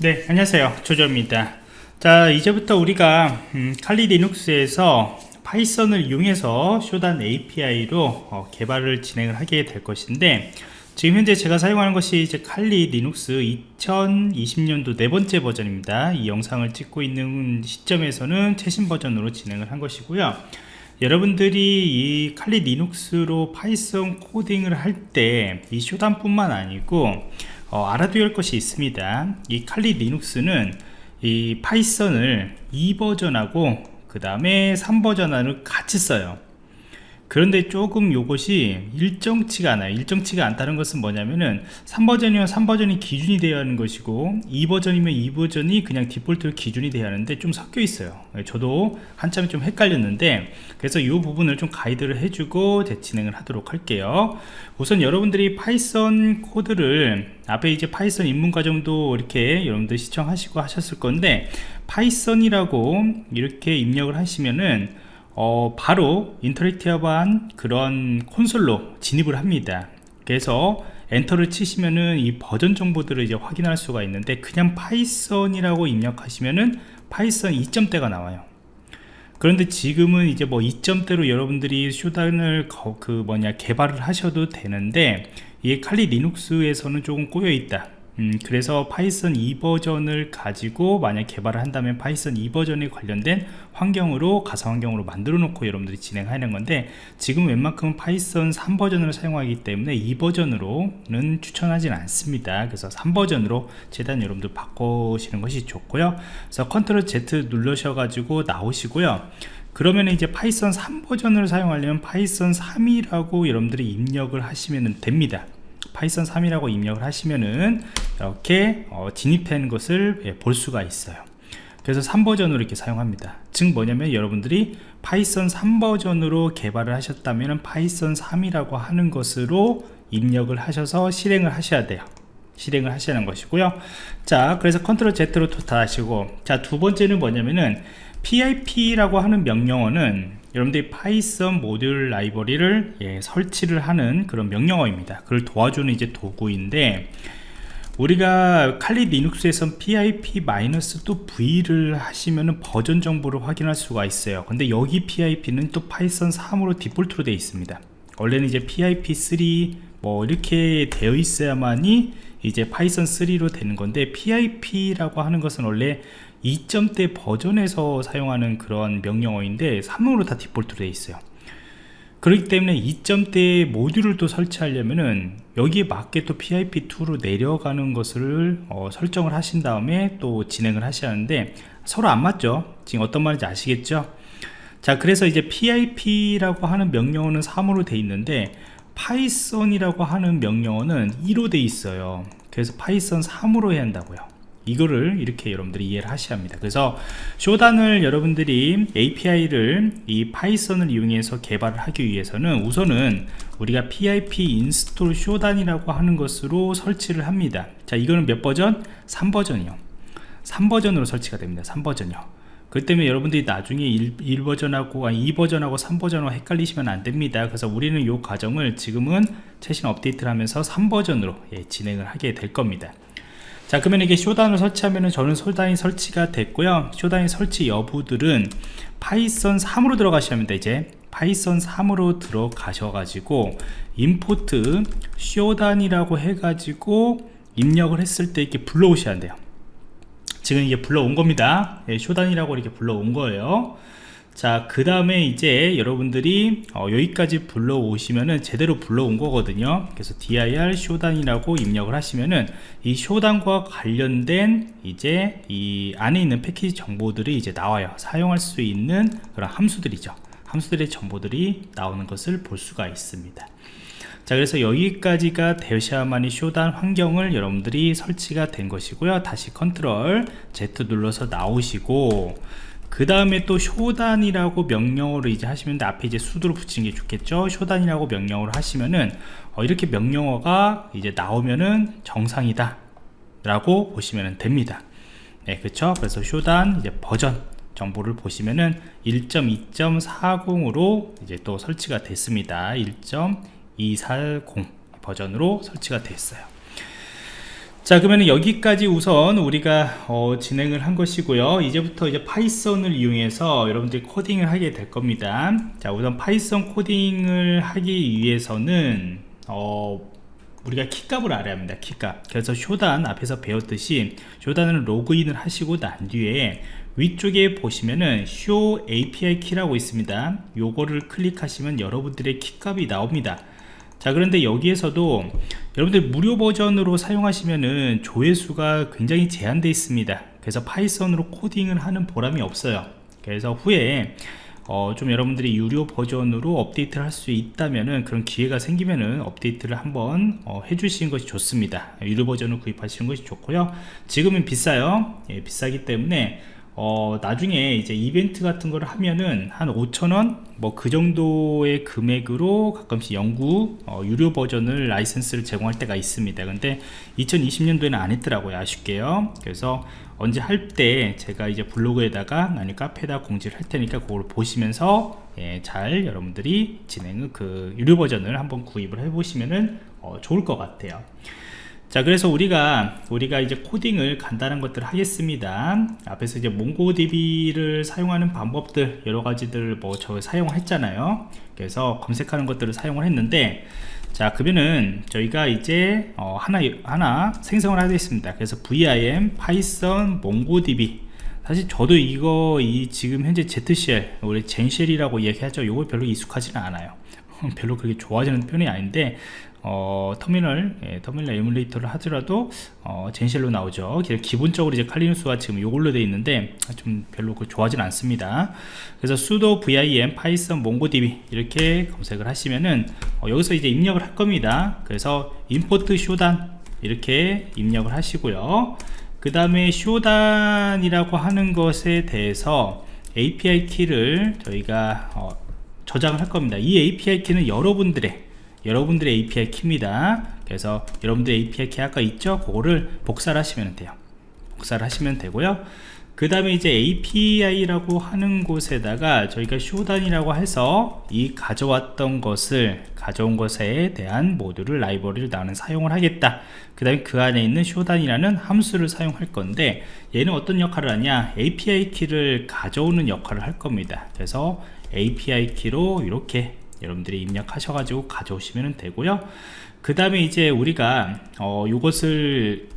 네 안녕하세요. 조조입니다. 자 이제부터 우리가 음, 칼리 리눅스에서 파이썬을 이용해서 Shodan API로 어, 개발을 진행을 하게 될 것인데 지금 현재 제가 사용하는 것이 이제 Kali Linux 2020년도 네 번째 버전입니다. 이 영상을 찍고 있는 시점에서는 최신 버전으로 진행을 한 것이고요. 여러분들이 이 칼리 리눅스로 파이썬 코딩을 할 때 이 Shodan 뿐만 아니고 어, 알아둬야 할 것이 있습니다. 이 칼리 리눅스는 이 파이썬을 2버전하고 그 다음에 3버전을 같이 써요 그런데 조금 요것이 일정치가 않아요. 일정치가 않다는 것은 뭐냐면은 3버전이면 3버전이 기준이 되어야 하는 것이고 2버전이면 2버전이 그냥 디폴트로 기준이 되어야 하는데 좀 섞여 있어요. 저도 한참 좀 헷갈렸는데 그래서 이 부분을 좀 가이드를 해주고 진행을 하도록 할게요. 우선 여러분들이 Python 코드를 앞에 이제 Python 입문 과정도 이렇게 여러분들 시청하시고 하셨을 건데 Python이라고 이렇게 입력을 하시면은 어, 바로 interactive한 그런 콘솔로 진입을 합니다. 그래서 엔터를 치시면은 이 버전 정보들을 이제 확인할 수가 있는데 그냥 Python이라고 입력하시면은 Python 2점대가 나와요. 그런데 지금은 이제 뭐 2점대로 여러분들이 Shodan을 그 뭐냐 개발을 하셔도 되는데 이 칼리 리눅스에서는 조금 꼬여 있다 음, 그래서 Python 2버전을 가지고 만약 개발을 한다면 Python 2버전에 관련된 환경으로 가상 환경으로 만들어 놓고 여러분들이 진행하는 건데 지금 웬만큼은 Python 3버전을 사용하기 때문에 2버전으로는 추천하지는 않습니다. 그래서 3버전으로 최대한 여러분들 바꾸시는 것이 좋고요. 그래서 control Z 눌러셔 가지고 나오시고요. 그러면 이제 Python 3버전을 사용하려면 Python 3이라고 여러분들이 입력을 하시면 됩니다. Python 3이라고 입력을 하시면은 이렇게 어, 진입한 것을 예, 볼 수가 있어요. 그래서 3버전으로 이렇게 사용합니다. 즉 뭐냐면 여러분들이 Python 3버전으로 개발을 하셨다면 Python 3이라고 하는 것으로 입력을 하셔서 실행을 하셔야 돼요. 실행을 하시는 것이고요. 자 그래서 control Z로 탈출하시고 자 두 번째는 뭐냐면은 PIP라고 하는 명령어는 여러분들이 Python 모듈 라이브러리를 예, 설치를 하는 그런 명령어입니다. 그걸 도와주는 이제 도구인데 우리가 칼리 리눅스에선 pip-v를 하시면은 버전 정보를 확인할 수가 있어요. 근데 여기 pip는 또 Python 3으로 디폴트로 되어 있습니다. 원래는 이제 pip3 뭐 이렇게 되어 있어야만이 이제 Python 3로 되는 건데 pip라고 하는 것은 원래 2점대 버전에서 사용하는 그런 명령어인데 3으로 다 디폴트로 되어 있어요 그렇기 때문에 2점대 모듈을 또 설치하려면은 여기에 맞게 또 PIP2로 내려가는 것을 어, 설정을 하신 다음에 또 진행을 하셔야 하는데 서로 안 맞죠? 지금 어떤 말인지 아시겠죠? 자 그래서 이제 PIP라고 하는 명령어는 3으로 되어 있는데 Python이라고 하는 명령어는 2로 되어 있어요. 그래서 Python 3으로 해야 한다고요 이거를 이렇게 여러분들이 이해를 하셔야 합니다. 그래서 Shodan을 여러분들이 API를 이 Python을 이용해서 개발을 하기 위해서는 우선은 우리가 pip install Shodan이라고 하는 것으로 설치를 합니다. 자 이거는 몇 버전? 3버전이요. 3버전으로 설치가 됩니다. 3버전이요. 그 때문에 여러분들이 나중에 1, 버전하고 2버전하고 3버전하고 헷갈리시면 안됩니다. 그래서 우리는 이 과정을 지금은 최신 업데이트를 하면서 3버전으로 예, 진행을 하게 될 겁니다 자 그러면 이게 Shodan을 설치하면은 저는 Shodan이 설치가 됐고요. Shodan이 설치 여부들은 Python 3으로 들어가셔야 합니다 이제. Python 3으로 들어가셔 가지고 import Shodan이라고 해 가지고 입력을 했을 때 이렇게 불러오셔야 돼요. 지금 이게 불러온 겁니다. 예, Shodan이라고 이렇게 불러온 거예요 자 그 다음에 이제 여러분들이 어, 여기까지 불러오시면은 제대로 불러온 거거든요. 그래서 dir 쇼단이라고 입력을 하시면은 이 Shodan과 관련된 이제 이 안에 있는 패키지 정보들이 이제 나와요. 사용할 수 있는 그런 함수들이죠. 함수들의 정보들이 나오는 것을 볼 수가 있습니다. 자 그래서 여기까지가 되셔야만이 Shodan 환경을 여러분들이 설치가 된 것이고요. 다시 control Z 눌러서 나오시고 그 다음에 또 Shodan이라고 명령어로 이제 하시면 앞에 이제 sudo로 붙이는 게 좋겠죠? Shodan이라고 명령어로 하시면은 어, 이렇게 명령어가 이제 나오면은 정상이다. 라고 보시면 됩니다. 네 그렇죠 그래서 Shodan 이제 버전 정보를 보시면은 1.2.40으로 이제 또 설치가 됐습니다. 1.240 버전으로 설치가 됐어요 자 그러면 여기까지 우선 우리가 어, 진행을 한 것이고요. 이제부터 이제 Python을 이용해서 여러분들이 코딩을 하게 될 겁니다. 자 우선 Python 코딩을 하기 위해서는 어, 우리가 키값을 알아야 합니다 키값. 그래서 Shodan 앞에서 배웠듯이 Shodan을 로그인을 하시고 난 뒤에 위쪽에 보시면은 show API 키라고 있습니다. 요거를 클릭하시면 여러분들의 키값이 나옵니다 자 그런데 여기에서도 여러분들 무료 버전으로 사용하시면은 조회수가 굉장히 제한되어 있습니다. 그래서 Python으로 코딩을 하는 보람이 없어요. 그래서 후에 어, 좀 여러분들이 유료 버전으로 업데이트를 할 수 있다면은 그런 기회가 생기면은 업데이트를 한번 어, 해주시는 것이 좋습니다. 유료 버전을 구입하시는 것이 좋고요. 지금은 비싸요. 예, 비싸기 때문에 어, 나중에 이제 이벤트 같은 걸 하면은 한 5천원? 뭐 그 정도의 금액으로 가끔씩 영구 어, 유료 버전을 라이센스를 제공할 때가 있습니다. 근데 2020년도에는 안 했더라고요 아쉽게요. 그래서 언제 할 때 제가 이제 블로그에다가 아니 카페에다 공지를 할 테니까 그걸 보시면서 예, 잘 여러분들이 진행을 그 유료 버전을 한번 구입을 해 보시면은 어, 좋을 것 같아요 자 그래서 우리가 우리가 이제 코딩을 간단한 것들 하겠습니다. 앞에서 이제 몽고DB를 사용하는 방법들 여러 가지들 뭐저 사용했잖아요. 그래서 검색하는 것들을 사용을 했는데 자 그러면은 저희가 이제 어 하나 하나 생성을 하겠습니다. 그래서 vim python mongodb 사실 저도 이거 이 지금 현재 ZCL 우리 젠쉘이라고 얘기하죠. 이거 별로 익숙하지는 않아요. 별로 그렇게 좋아지는 편이 아닌데 어, 터미널, 예, 터미널 에뮬레이터를 하더라도 어, Zen shell로 나오죠. 기본적으로 이제 칼리누스가 지금 이걸로 되어 있는데 좀 별로 그 좋아하진 않습니다. 그래서 sudo vim python mongodb 이렇게 검색을 하시면은 어, 여기서 이제 입력을 할 겁니다. 그래서 import Shodan 이렇게 입력을 하시고요. 그 다음에 Shodan이라고 하는 것에 대해서 API 키를 저희가 어, 저장을 할 겁니다. 이 API 키는 여러분들의 여러분들의 API 키입니다. 그래서 여러분들의 API 키 아까 있죠? 그거를 복사를 하시면 돼요. 복사를 하시면 되고요. 그 다음에 이제 API라고 하는 곳에다가 저희가 Shodan이라고 해서 이 가져왔던 것을 가져온 것에 대한 모듈을 라이브러리를 나는 사용을 하겠다. 그 다음에 그 안에 있는 쇼단이라는 함수를 사용할 건데 얘는 어떤 역할을 하냐? API 키를 가져오는 역할을 할 겁니다. 그래서 API 키로 이렇게 여러분들이 입력하셔가지고 가져오시면 되고요. 그 다음에 이제 우리가 어, 이것을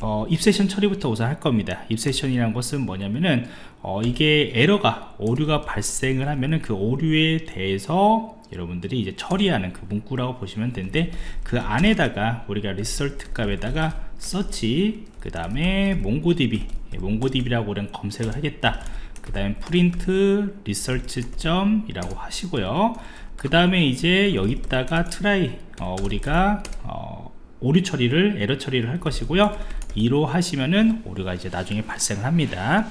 어, 입세션 처리부터 우선 할 겁니다. 입세션이라는 것은 뭐냐면은 어, 이게 에러가 오류가 발생을 하면은 그 오류에 대해서 여러분들이 이제 처리하는 그 문구라고 보시면 되는데 그 안에다가 우리가 result 값에다가 search 그 다음에 MongoDB MongoDB라고 우리는 검색을 하겠다. 그 다음에 print result 점이라고 하시고요 그 다음에 이제 여기다가 try 어, 우리가 어, 오류 처리를 에러 처리를 할 것이고요. 2로 하시면은 오류가 이제 나중에 발생을 합니다.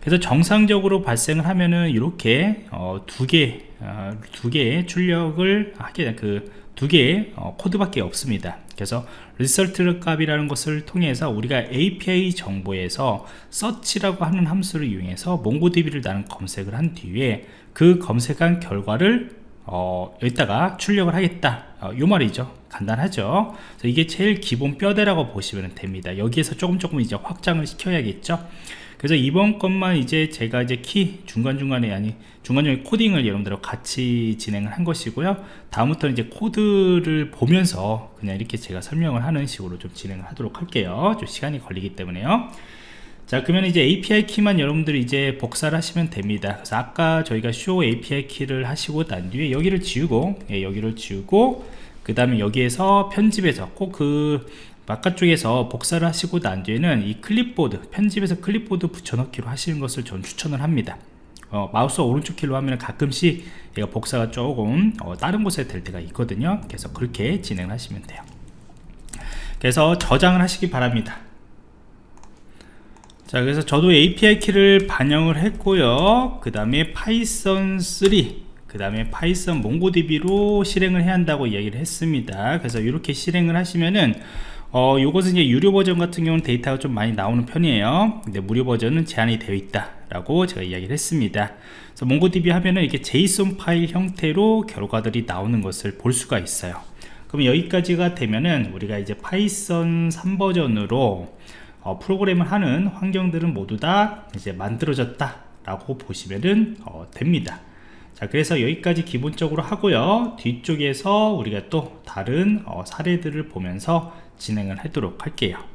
그래서 정상적으로 발생을 하면은 이렇게 어, 두개 어, 두 개의 출력을 하게 그 두 개의 어, 코드밖에 없습니다. 그래서 리설트 값이라는 것을 통해서 우리가 API 정보에서 search라고 하는 함수를 이용해서 몽고DB를 나는 검색을 한 뒤에 그 검색한 결과를 어, 여기다가 출력을 하겠다. 어, 요 말이죠. 간단하죠? 이게 제일 기본 뼈대라고 보시면 됩니다. 여기에서 조금 조금 이제 확장을 시켜야겠죠? 그래서 이번 것만 이제 제가 이제 키 중간중간에 아니 중간중간에 코딩을 여러분들과 같이 진행을 한 것이고요. 다음부터는 이제 코드를 보면서 그냥 이렇게 제가 설명을 하는 식으로 좀 진행을 하도록 할게요. 좀 시간이 걸리기 때문에요 자 그러면 이제 API 키만 여러분들이 이제 복사를 하시면 됩니다. 그래서 아까 저희가 show API 키를 하시고 난 뒤에 여기를 지우고 예, 여기를 지우고 그 다음에 여기에서 편집해서 꼭그 바깥쪽에서 복사를 하시고 난 뒤에는 이 클립보드 편집에서 클립보드 붙여넣기로 하시는 것을 전 추천을 합니다. 어, 마우스 오른쪽 키로 하면 가끔씩 얘가 복사가 조금 어, 다른 곳에 될 때가 있거든요. 그래서 그렇게 진행하시면 돼요. 그래서 저장을 하시기 바랍니다 자 그래서 저도 API 키를 반영을 했고요. 그 다음에 Python 3 그 다음에 Python MongoDB로 실행을 해야 한다고 얘기를 했습니다. 그래서 이렇게 실행을 하시면은 어, 요것은 이제 유료 버전 같은 경우는 데이터가 좀 많이 나오는 편이에요. 근데 무료 버전은 제한이 되어 있다 라고 제가 이야기를 했습니다. 그래서 MongoDB 하면은 이렇게 JSON 파일 형태로 결과들이 나오는 것을 볼 수가 있어요. 그럼 여기까지가 되면은 우리가 이제 Python 3버전으로 어, 프로그램을 하는 환경들은 모두 다 이제 만들어졌다 라고 보시면 어, 됩니다. 자 그래서 여기까지 기본적으로 하고요. 뒤쪽에서 우리가 또 다른 어, 사례들을 보면서 진행을 하도록 할게요